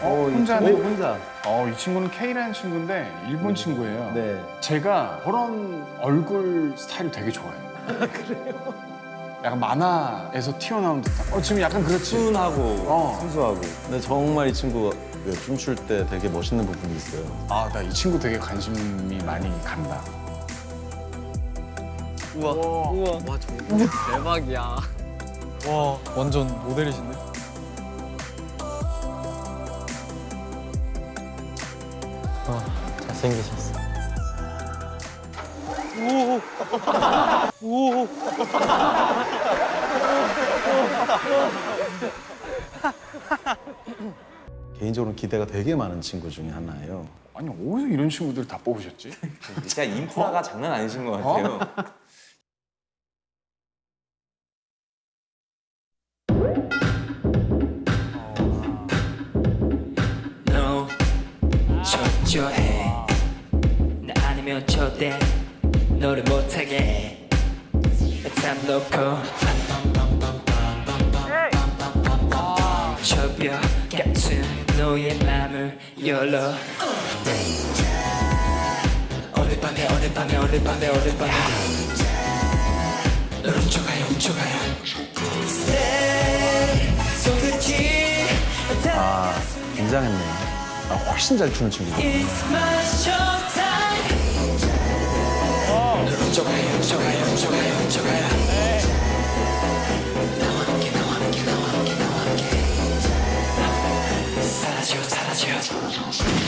어, 혼자네. 오, 혼자. 어, 이 친구는 K라는 친구인데 일본 친구예요. 네. 제가 저런 얼굴 스타일을 되게 좋아해요. 그래요? 약간 만화에서 튀어나온 듯한. 어, 지금 약간 그렇지. 순하고 어. 순수하고. 근데 정말 이 친구가 그 춤출 때 되게 멋있는 부분이 있어요. 아, 나 이 친구 되게 관심이 많이 간다. 우와. 우와. 와, 저 대박이야. 와, 완전 모델이신데? 잘생기셨어. 개인적으로 기대가 되게 많은 친구 중에 하나예요. 아니, 어디서 이런 친구들 다 뽑으셨지? 진짜 인프라가 장난 아니신 것 같아요. 너 초조해. 나 아니면 절대 너를 못하게. 참 놓고. 저벽 같은 너의 맘을 열어. 오늘 밤에 오늘 밤에 오늘 밤에 오늘 밤에. 널 훔쳐가요 훔쳐가요. 아, 굉장했네 요. 아, 훨씬 잘 추는 함께. 사라져, 사라져.